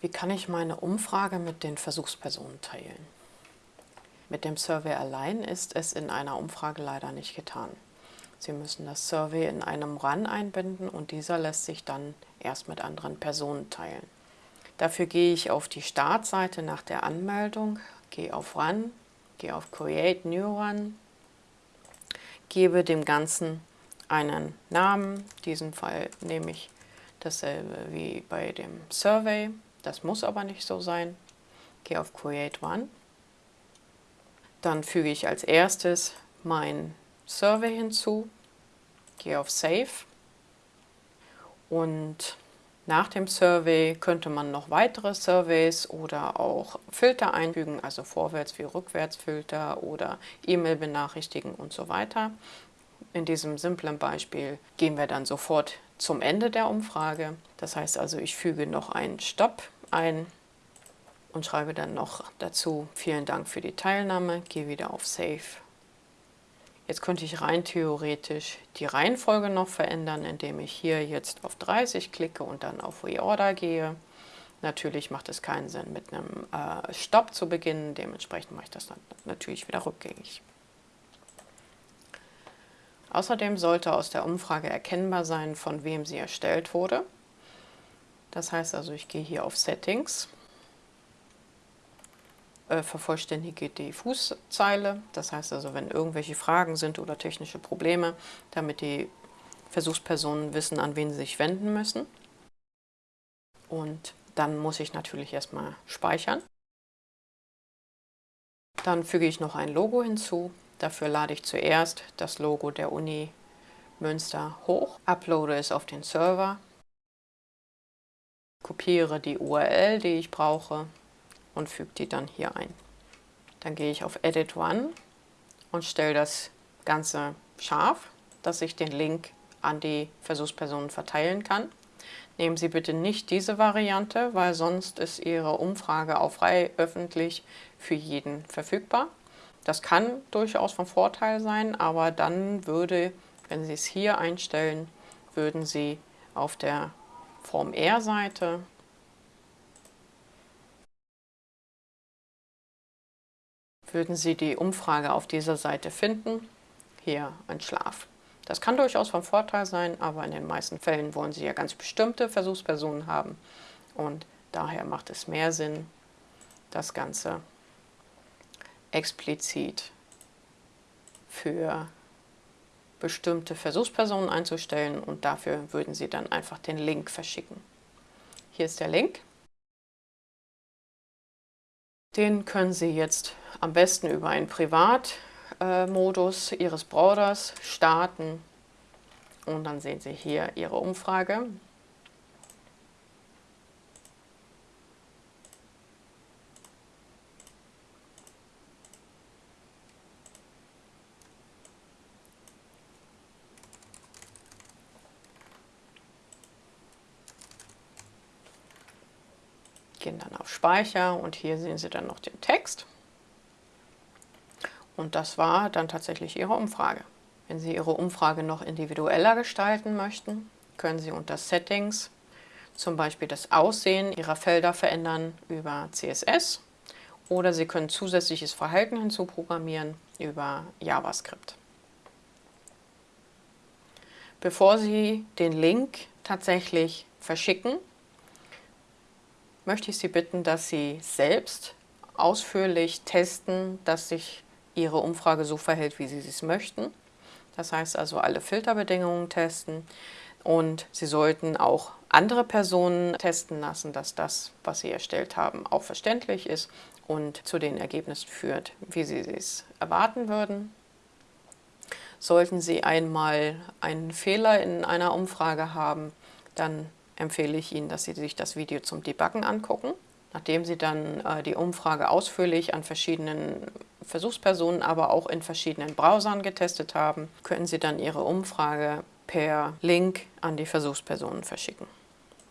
Wie kann ich meine Umfrage mit den Versuchspersonen teilen? Mit dem Survey allein ist es in einer Umfrage leider nicht getan. Sie müssen das Survey in einem Run einbinden und dieser lässt sich dann erst mit anderen Personen teilen. Dafür gehe ich auf die Startseite nach der Anmeldung, gehe auf Run, gehe auf Create New Run, gebe dem Ganzen einen Namen, in diesem Fall nehme ich dasselbe wie bei dem Survey, das muss aber nicht so sein. Gehe auf Create One. Dann füge ich als erstes mein Survey hinzu, gehe auf Save und nach dem Survey könnte man noch weitere Surveys oder auch Filter einfügen, also Vorwärts- wie Rückwärtsfilter oder E-Mail benachrichtigen und so weiter. In diesem simplen Beispiel gehen wir dann sofort zum Ende der Umfrage. Das heißt also, ich füge noch einen Stopp ein und schreibe dann noch dazu, vielen Dank für die Teilnahme, gehe wieder auf Save. Jetzt könnte ich rein theoretisch die Reihenfolge noch verändern, indem ich hier jetzt auf 30 klicke und dann auf Reorder gehe. Natürlich macht es keinen Sinn, mit einem äh, Stopp zu beginnen, dementsprechend mache ich das dann natürlich wieder rückgängig. Außerdem sollte aus der Umfrage erkennbar sein, von wem sie erstellt wurde. Das heißt also, ich gehe hier auf Settings, äh, vervollständige die Fußzeile. Das heißt also, wenn irgendwelche Fragen sind oder technische Probleme, damit die Versuchspersonen wissen, an wen sie sich wenden müssen. Und dann muss ich natürlich erstmal speichern. Dann füge ich noch ein Logo hinzu. Dafür lade ich zuerst das Logo der Uni Münster hoch, uploade es auf den Server, kopiere die URL, die ich brauche und füge die dann hier ein. Dann gehe ich auf Edit One und stelle das Ganze scharf, dass ich den Link an die Versuchspersonen verteilen kann. Nehmen Sie bitte nicht diese Variante, weil sonst ist Ihre Umfrage auch frei öffentlich für jeden verfügbar. Das kann durchaus von Vorteil sein, aber dann würde, wenn Sie es hier einstellen, würden Sie auf der Form R-Seite würden Sie die Umfrage auf dieser Seite finden. Hier ein Schlaf. Das kann durchaus von Vorteil sein, aber in den meisten Fällen wollen Sie ja ganz bestimmte Versuchspersonen haben und daher macht es mehr Sinn, das Ganze explizit für bestimmte Versuchspersonen einzustellen und dafür würden Sie dann einfach den Link verschicken. Hier ist der Link. Den können Sie jetzt am besten über einen Privatmodus Ihres Browsers starten und dann sehen Sie hier Ihre Umfrage. Gehen dann auf Speicher und hier sehen Sie dann noch den Text. Und das war dann tatsächlich Ihre Umfrage. Wenn Sie Ihre Umfrage noch individueller gestalten möchten, können Sie unter Settings zum Beispiel das Aussehen Ihrer Felder verändern über CSS oder Sie können zusätzliches Verhalten hinzuprogrammieren über JavaScript. Bevor Sie den Link tatsächlich verschicken, möchte ich Sie bitten, dass Sie selbst ausführlich testen, dass sich Ihre Umfrage so verhält, wie Sie es möchten. Das heißt also alle Filterbedingungen testen und Sie sollten auch andere Personen testen lassen, dass das, was Sie erstellt haben, auch verständlich ist und zu den Ergebnissen führt, wie Sie es erwarten würden. Sollten Sie einmal einen Fehler in einer Umfrage haben, dann empfehle ich Ihnen, dass Sie sich das Video zum Debuggen angucken. Nachdem Sie dann äh, die Umfrage ausführlich an verschiedenen Versuchspersonen, aber auch in verschiedenen Browsern getestet haben, können Sie dann Ihre Umfrage per Link an die Versuchspersonen verschicken.